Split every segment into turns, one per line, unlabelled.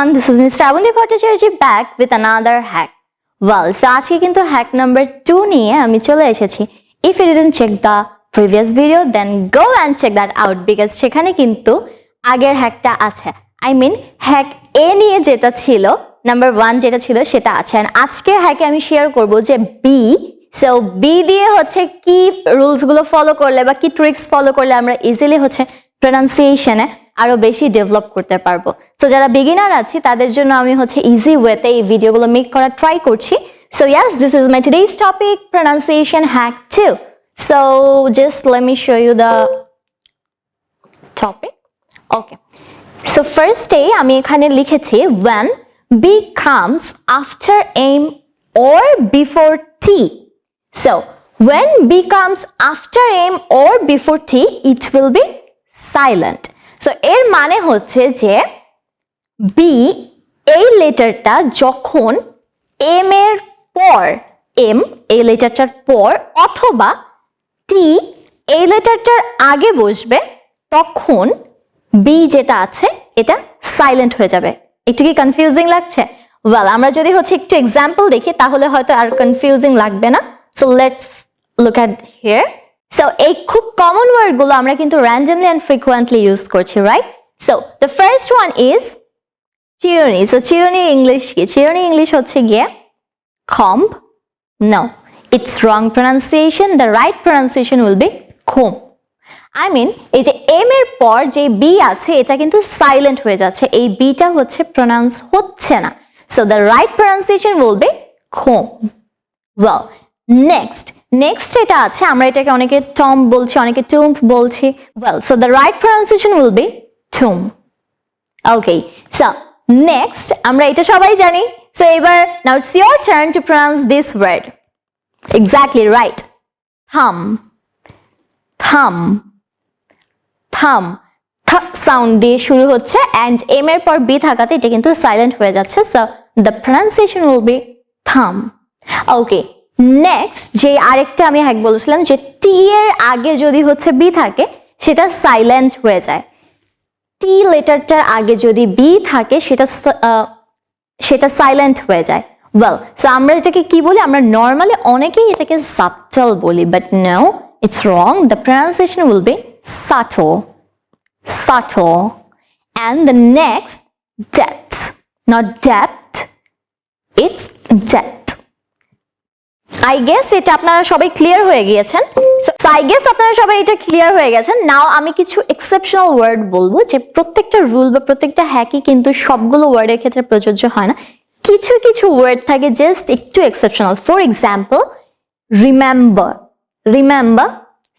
everyone, this is Ms. Shravandi Bhattacharya back with another hack. Well, so আজকে কিন্তু hack number 2 নিয়ে আমি If you didn't check the previous video then go and check that out because সেখানে কিন্তু আগের হ্যাকটা আছে I mean এ নিয়ে যেটা ছিল নাম্বার ওয়ান যেটা ছিল সেটা আছে আর আজকের হ্যাকে আমি শেয়ার করব যে বি সো বি দিয়ে হচ্ছে কি রুলসগুলো ফলো করলে বা কি ট্রিক্স ফলো করলে আমরা ইজিলি হচ্ছে প্রনাউন্সিয়েশনে আরও বেশি ডেভেলপ করতে পারব। সো যারা বিগিনার আছি, তাদের জন্য আমি হচ্ছে ইজি ওয়েতে এই ভিডিওগুলো মেক করার ট্রাই করছি। So yes this is my today's topic pronunciation hack two so just let me show you the topic okay so ফার্স্টে আমি এখানে লিখেছি, when B comes after aim or before t. So, when b comes after aim or before t, it will be silent. So, এর মানে হচ্ছে যে B এই লেটারটা যখন এম এর পর এম এই লেটারটার পর অথবা টি এই লেটারটার আগে বসবে, তখন বি যেটা আছে, এটা সাইলেন্ট হয়ে যাবে। একটু কি কনফিউজিং লাগছে? ওয়েল আমরা যদি হচ্ছে একটু এক্সাম্পল দেখি, তাহলে হয়তো আর কনফিউজিং লাগবে না। So let's look at here so এই খুব কমন ওয়ার্ডগুলো আমরা কিন্তু র্যান্ডমলি অ্যান্ড ফ্রিকুয়েন্টলি ইউজ করছি right so the first one is চিরুনি সো চিরুনি ইংলিশ কি? চিরুনি ইংলিশ হচ্ছে গিয়ে comb No, it's wrong pronunciation. The right pronunciation will be comb I mean এই যে এম এর পর যে বি আছে এটা কিন্তু সাইলেন্ট হয়ে যাচ্ছে। এই বিটা হচ্ছে প্রনাউন্স হচ্ছে না। So the right pronunciation will be comb well next next এটা আছে, আমরা এটাকে অনেকে টম বলছি, অনেকে টুম্প বলছি। Well so the right pronunciation will be tomb okay so next আমরা এটা সবাই জানি। সো এবার now it's your turn to pronounce this word exactly right thumb thumb thumb sound দিয়ে শুরু হচ্ছে অ্যান্ড এম এর পর বি থাকাতে এটা কিন্তু সাইলেন্ট হয়ে যাচ্ছে। So the pronunciation will be thumb okay next যে আরেকটা আমি হ্যাক বলেছিলাম, যে টি এর আগে যদি হচ্ছে বি থাকে, সেটা সাইলেন্ট হয়ে যায়। টি লেটারটার আগে যদি বি থাকে, সেটা সেটা সাইলেন্ট হয়ে যায়। ওয়েল সো আমরা এটাকে কি বলি? আমরা নর্মালি অনেকেই এটাকে সাবটেল বলি but no it's wrong the pronunciation will be subtle subtle and the next debt not depth it's debt I guess এটা আপনারা সবাই ক্লিয়ার হয়ে গিয়েছেন। সো আই গেস আপনারা সবাই এটা ক্লিয়ার হয়ে গেছেন। নাও আমি কিছু এক্সেপশনাল ওয়ার্ড বলব যে প্রত্যেকটা রুল বা প্রত্যেকটা হ্যাকই কিন্তু সবগুলো ওয়ার্ডের ক্ষেত্রে প্রযোজ্য হয় না। কিছু কিছু ওয়ার্ড থাকে জাস্ট একটু exceptional for example remember remember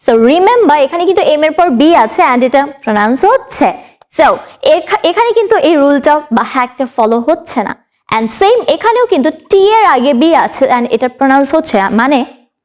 so remember এখানে কিন্তু এম এর পর বি আছে অ্যান্ড এটা প্রনাউন্স হচ্ছে। সো এখানে কিন্তু এই রুলটা বা হ্যাকটা ফলো হচ্ছে না। অ্যান্ড সেম এখানেও কিন্তু টি এর আগে বি আছে অ্যান্ড এটা প্রনাউন্স হচ্ছে মানে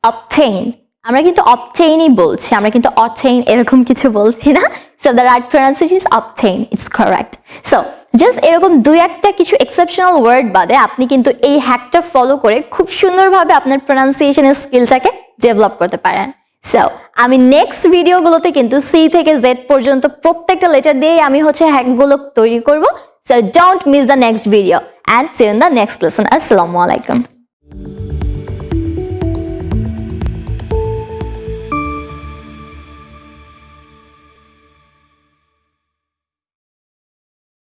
অবটেইন আমরা কিন্তু অবটেইনই বলছি, আমরা কিন্তু অবটেইন এরকম কিছু বলছি না। So the right pronunciation is obtain it's correct so just এরকম দুই একটা কিছু এক্সেপশনাল ওয়ার্ড বাদে আপনি কিন্তু এই হ্যাকটা ফলো করে খুব সুন্দরভাবে আপনার প্রনাউন্সিয়েশনের স্কিলটাকে ডেভেলপ করতে পারেন। সো আমি নেক্সট ভিডিওগুলোতে কিন্তু সি থেকে জেড পর্যন্ত প্রত্যেকটা লেটার দিয়েই আমি হচ্ছে হ্যাকগুলো তৈরি করব। So don't miss the next video and see you in the next lesson. Assalamualaikum.